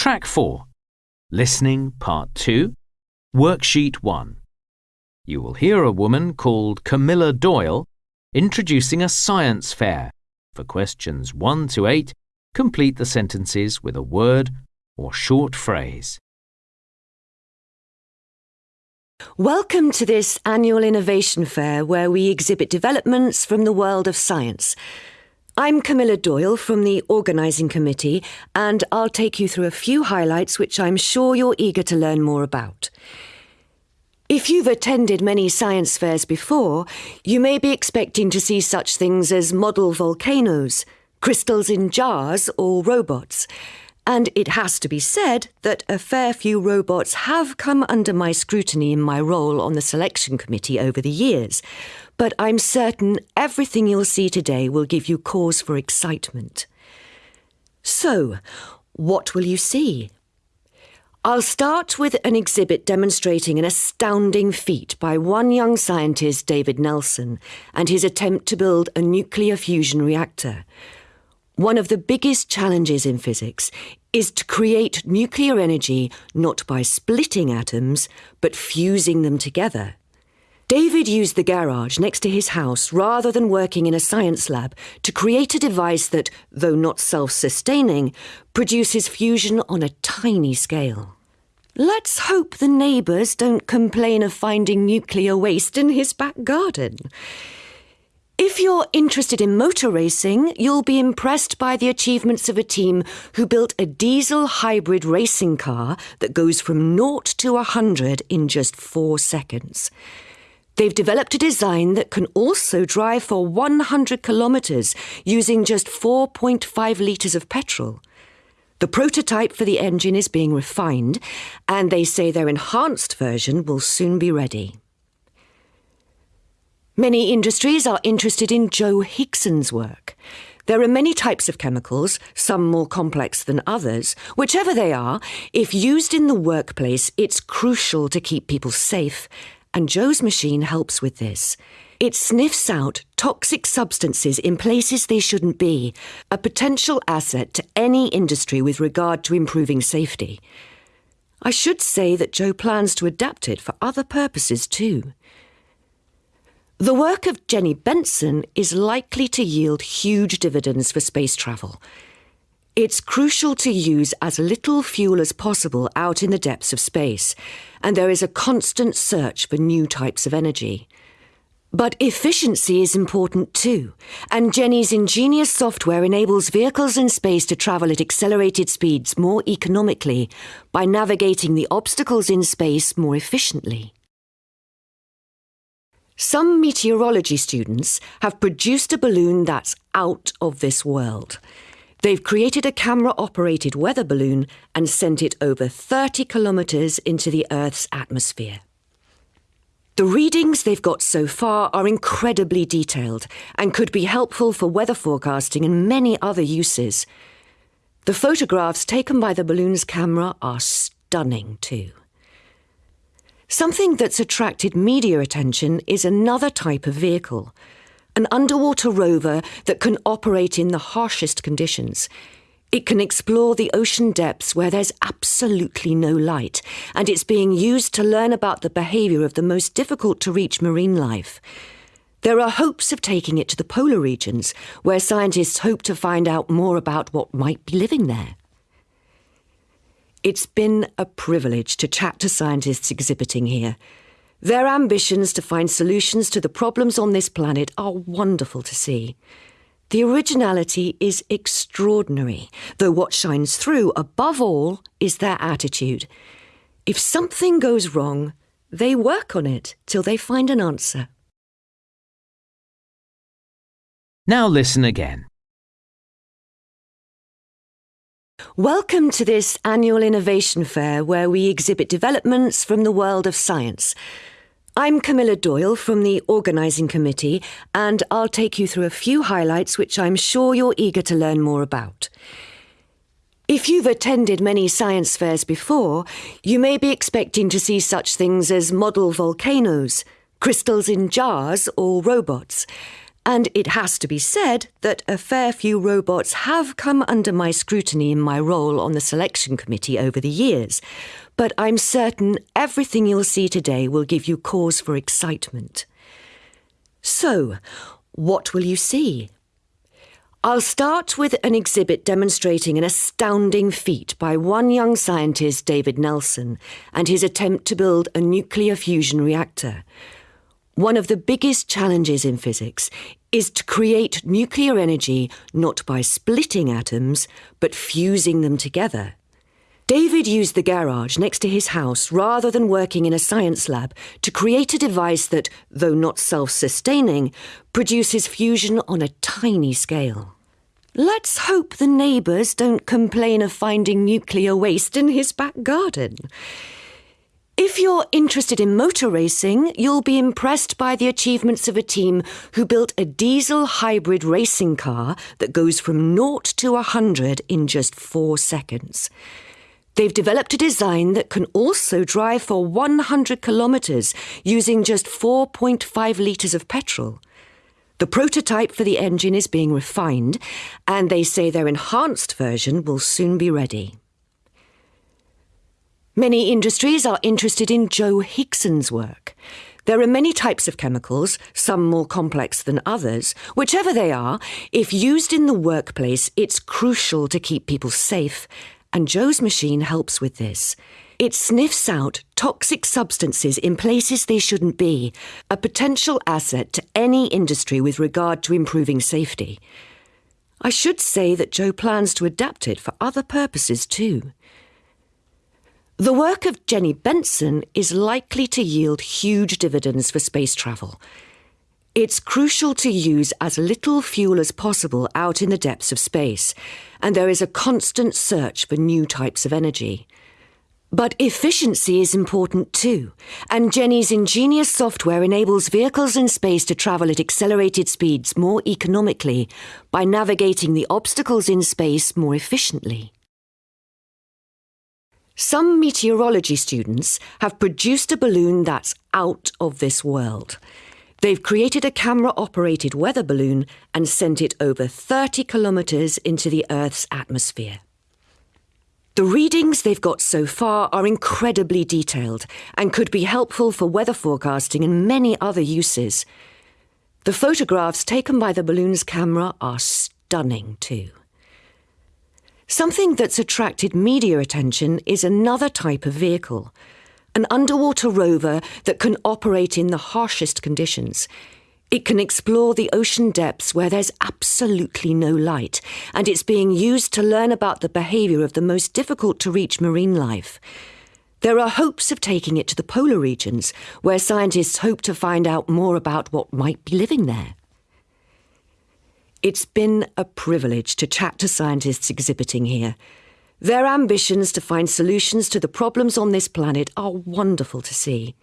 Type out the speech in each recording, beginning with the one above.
Track 4 Listening Part 2 Worksheet 1 You will hear a woman called Camilla Doyle introducing a science fair. For questions 1 to 8, complete the sentences with a word or short phrase. Welcome to this annual innovation fair where we exhibit developments from the world of science. I'm Camilla Doyle from the organising committee, and I'll take you through a few highlights which I'm sure you're eager to learn more about. If you've attended many science fairs before, you may be expecting to see such things as model volcanoes, crystals in jars, or robots. And it has to be said that a fair few robots have come under my scrutiny in my role on the selection committee over the years but I'm certain everything you'll see today will give you cause for excitement. So, what will you see? I'll start with an exhibit demonstrating an astounding feat by one young scientist, David Nelson, and his attempt to build a nuclear fusion reactor. One of the biggest challenges in physics is to create nuclear energy not by splitting atoms, but fusing them together. David used the garage next to his house rather than working in a science lab to create a device that, though not self sustaining, produces fusion on a tiny scale. Let's hope the neighbours don't complain of finding nuclear waste in his back garden. If you're interested in motor racing, you'll be impressed by the achievements of a team who built a diesel hybrid racing car that goes from naught to a 100 in just four seconds. They've developed a design that can also drive for 100 kilometres using just 4.5 litres of petrol. The prototype for the engine is being refined, and they say their enhanced version will soon be ready. Many industries are interested in Joe Higson's work. There are many types of chemicals, some more complex than others. Whichever they are, if used in the workplace, it's crucial to keep people safe and Joe's machine helps with this. It sniffs out toxic substances in places they shouldn't be, a potential asset to any industry with regard to improving safety. I should say that Joe plans to adapt it for other purposes too. The work of Jenny Benson is likely to yield huge dividends for space travel. It's crucial to use as little fuel as possible out in the depths of space, and there is a constant search for new types of energy. But efficiency is important too, and Jenny's ingenious software enables vehicles in space to travel at accelerated speeds more economically by navigating the obstacles in space more efficiently. Some meteorology students have produced a balloon that's out of this world. They've created a camera operated weather balloon and sent it over 30 kilometres into the Earth's atmosphere. The readings they've got so far are incredibly detailed and could be helpful for weather forecasting and many other uses. The photographs taken by the balloon's camera are stunning too. Something that's attracted media attention is another type of vehicle an underwater rover that can operate in the harshest conditions. It can explore the ocean depths where there's absolutely no light, and it's being used to learn about the behaviour of the most difficult to reach marine life. There are hopes of taking it to the polar regions, where scientists hope to find out more about what might be living there. It's been a privilege to chat to scientists exhibiting here. Their ambitions to find solutions to the problems on this planet are wonderful to see. The originality is extraordinary, though what shines through above all is their attitude. If something goes wrong, they work on it till they find an answer. Now listen again. Welcome to this annual innovation fair where we exhibit developments from the world of science. I'm Camilla Doyle from the organising committee, and I'll take you through a few highlights which I'm sure you're eager to learn more about. If you've attended many science fairs before, you may be expecting to see such things as model volcanoes, crystals in jars, or robots. And it has to be said that a fair few robots have come under my scrutiny in my role on the selection committee over the years, but I'm certain everything you'll see today will give you cause for excitement. So, what will you see? I'll start with an exhibit demonstrating an astounding feat by one young scientist, David Nelson, and his attempt to build a nuclear fusion reactor. One of the biggest challenges in physics is to create nuclear energy not by splitting atoms, but fusing them together. David used the garage next to his house rather than working in a science lab to create a device that, though not self sustaining, produces fusion on a tiny scale. Let's hope the neighbours don't complain of finding nuclear waste in his back garden. If you're interested in motor racing, you'll be impressed by the achievements of a team who built a diesel hybrid racing car that goes from 0 to 100 in just four seconds. They've developed a design that can also drive for 100 kilometres using just 4.5 litres of petrol. The prototype for the engine is being refined, and they say their enhanced version will soon be ready. Many industries are interested in Joe Higson's work. There are many types of chemicals, some more complex than others. Whichever they are, if used in the workplace, it's crucial to keep people safe, and Joe's machine helps with this. It sniffs out toxic substances in places they shouldn't be, a potential asset to any industry with regard to improving safety. I should say that Joe plans to adapt it for other purposes too. The work of Jenny Benson is likely to yield huge dividends for space travel. It's crucial to use as little fuel as possible out in the depths of space, and there is a constant search for new types of energy. But efficiency is important too, and Jenny's ingenious software enables vehicles in space to travel at accelerated speeds more economically by navigating the obstacles in space more efficiently. Some meteorology students have produced a balloon that's out of this world. They've created a camera operated weather balloon and sent it over 30 kilometres into the Earth's atmosphere. The readings they've got so far are incredibly detailed and could be helpful for weather forecasting and many other uses. The photographs taken by the balloon's camera are stunning too. Something that's attracted media attention is another type of vehicle an underwater rover that can operate in the harshest conditions. It can explore the ocean depths where there's absolutely no light, and it's being used to learn about the behaviour of the most difficult to reach marine life. There are hopes of taking it to the polar regions, where scientists hope to find out more about what might be living there. It's been a privilege to chat to scientists exhibiting here. Their ambitions to find solutions to the problems on this planet are wonderful to see.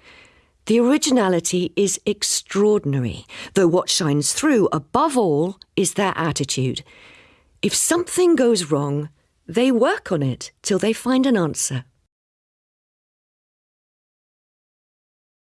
The originality is extraordinary, though what shines through above all is their attitude. If something goes wrong, they work on it till they find an answer.